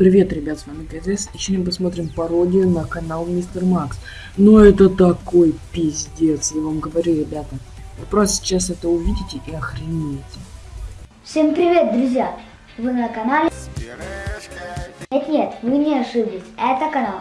Привет, ребят, с вами КЗС. И сегодня посмотрим пародию на канал Мистер Макс. Но это такой пиздец, я вам говорю, ребята. Вы просто сейчас это увидите и охренеете. Всем привет, друзья! Вы на канале... Нет, нет, вы не ошиблись, это канал.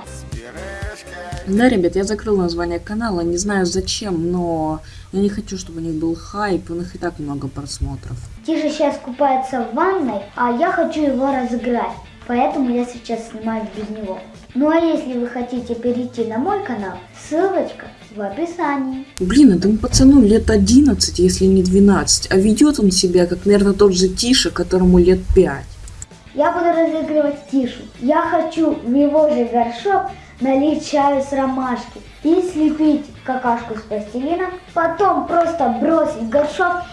Да, ребят, я закрыл название канала, не знаю зачем, но я не хочу, чтобы у них был хайп, у них и так много просмотров. Тиша сейчас купается в ванной, а я хочу его разыграть, поэтому я сейчас снимаю без него. Ну а если вы хотите перейти на мой канал, ссылочка в описании. Блин, этому пацану лет 11, если не 12, а ведет он себя как, наверное, тот же Тиша, которому лет 5. Я буду разыгрывать Тишу. Я хочу в его же горшок налить чаю с ромашки и слепить какашку с пластилина, потом просто бросить горшок,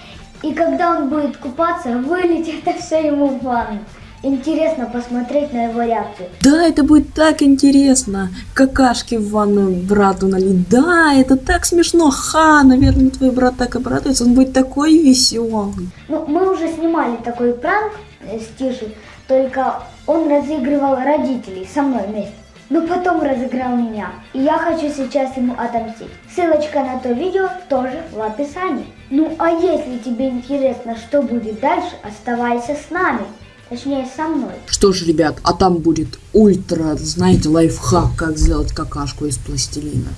и когда он будет купаться, вылить это все ему в ванну. Интересно посмотреть на его реакцию. Да, это будет так интересно. Какашки в ванную брату налить. Да, это так смешно. Ха, наверное, твой брат так обрадуется. Он будет такой веселый. Ну, мы уже снимали такой пранк э, с Тишей, только он разыгрывал родителей со мной вместе. Но потом разыграл меня. И я хочу сейчас ему отомстить. Ссылочка на то видео тоже в описании. Ну а если тебе интересно, что будет дальше, оставайся с нами. Точнее, со мной. Что ж, ребят, а там будет ультра, знаете, лайфхак, как сделать какашку из пластилина.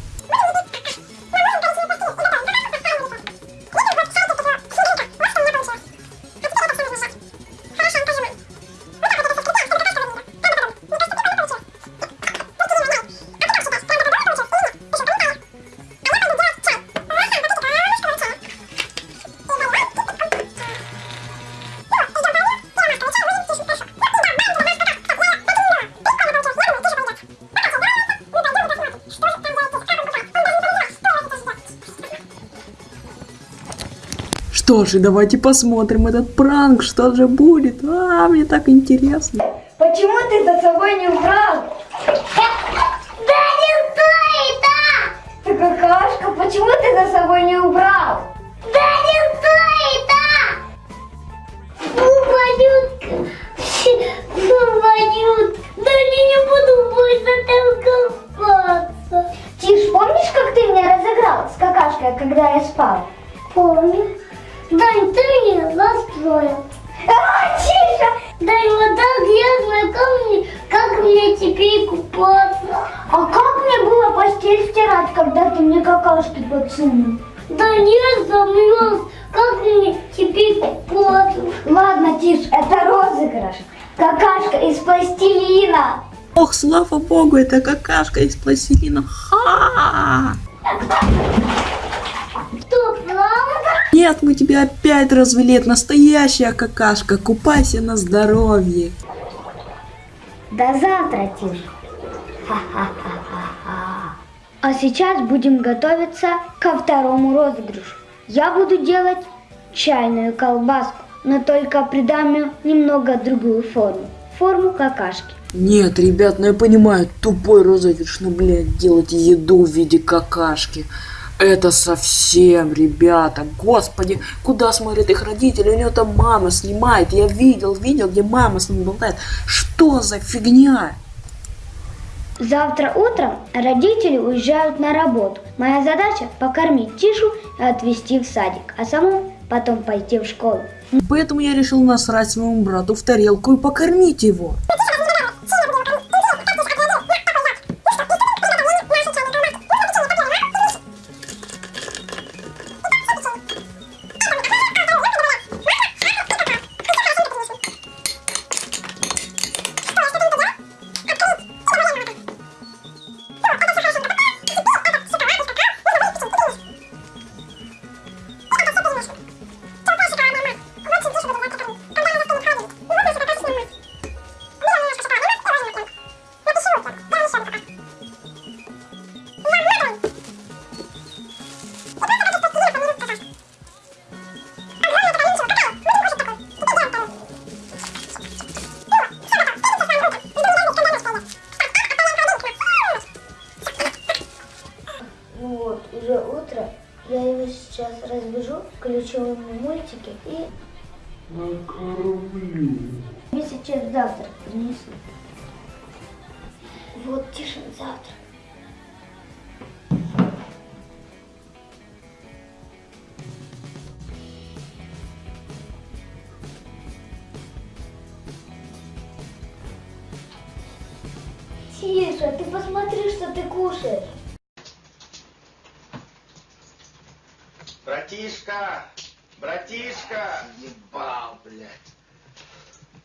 Что же, давайте посмотрим этот пранк, что же будет. А, мне так интересно. Почему ты за собой не убрал? Да не стоит, а! Ты какашка, почему ты за собой не убрал? Да не Ты меня расстроил. А, Тиша! Дань, вот так грязно, как мне, как мне теперь купаться? А как мне было постель стирать, когда ты мне какашки подсунул? Да я замерз, как мне теперь купаться? Ладно, Тиш, это розыгрыш. Какашка из пластилина. Ох, слава богу, это какашка из пластилина. Ха! Что, правда? Нет, мы тебя опять развели. Это настоящая какашка. Купайся на здоровье. До завтра. Ха-ха-ха-ха-ха. А сейчас будем готовиться ко второму розыгрышу. Я буду делать чайную колбаску, но только придам ей немного другую форму. Форму какашки. Нет, ребят, ну я понимаю, тупой розыгрыш, но, блядь, делать еду в виде какашки. Это совсем, ребята, господи, куда смотрят их родители, у нее там мама снимает, я видел, видел, где мама с ним болтает. Что за фигня? Завтра утром родители уезжают на работу. Моя задача покормить Тишу и отвезти в садик, а самому потом пойти в школу. Поэтому я решил насрать своему брату в тарелку и покормить его. Разбужу, включу ему мультики и... Накормлю. Мне сейчас завтрак принесу. Вот Тишин завтра. Тише, ты посмотри, что ты кушаешь. Братишка! Братишка! Ебал, блядь.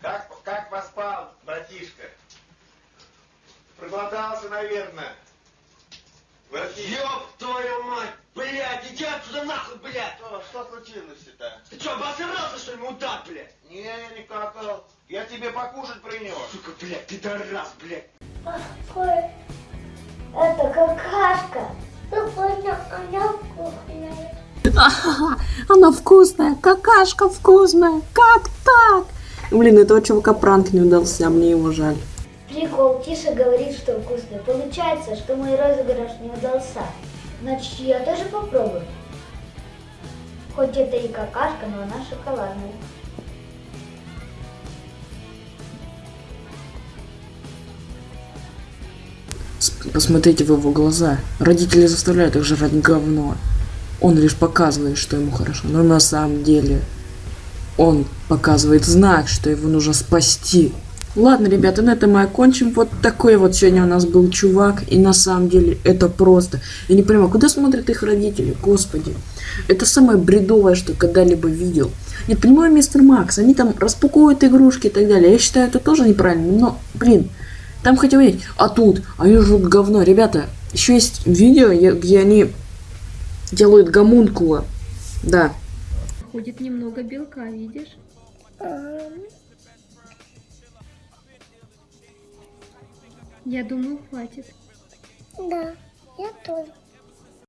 Как, как поспал, братишка? Проголодался, наверное. Братишка. Ёб твою мать! Блядь, иди отсюда нахуй, блядь! Что, что случилось-то? Ты чё, обосрался, что ли, мудак, блядь? Не, я не какал. Я тебе покушать принес. Сука, блядь, пидорас, блядь! Ой, это какашка. Ну, понял, она вкусная. Она вкусная, какашка вкусная. Как так? Блин, этого чувака пранк не удался, а мне его жаль. Прикол, Тиша говорит, что вкусный. Получается, что мой розыгрыш не удался. Значит, я тоже попробую. Хоть это и какашка, но она шоколадная. Посмотрите в его глаза. Родители заставляют их жрать говно. Он лишь показывает, что ему хорошо, но на самом деле он показывает знак, что его нужно спасти. Ладно, ребята, на этом мы окончим. Вот такой вот сегодня у нас был чувак. И на самом деле это просто. Я не понимаю, куда смотрят их родители? Господи. Это самое бредовое, что когда-либо видел. Нет, понимаю, мистер Макс, они там распаковывают игрушки и так далее. Я считаю, это тоже неправильно. Но, блин, там хотя бы есть. А тут, они жрут говно. Ребята, еще есть видео, где они делают гомункула. Да. Ходит немного белка, видишь? Я думаю, хватит. Да, я тоже.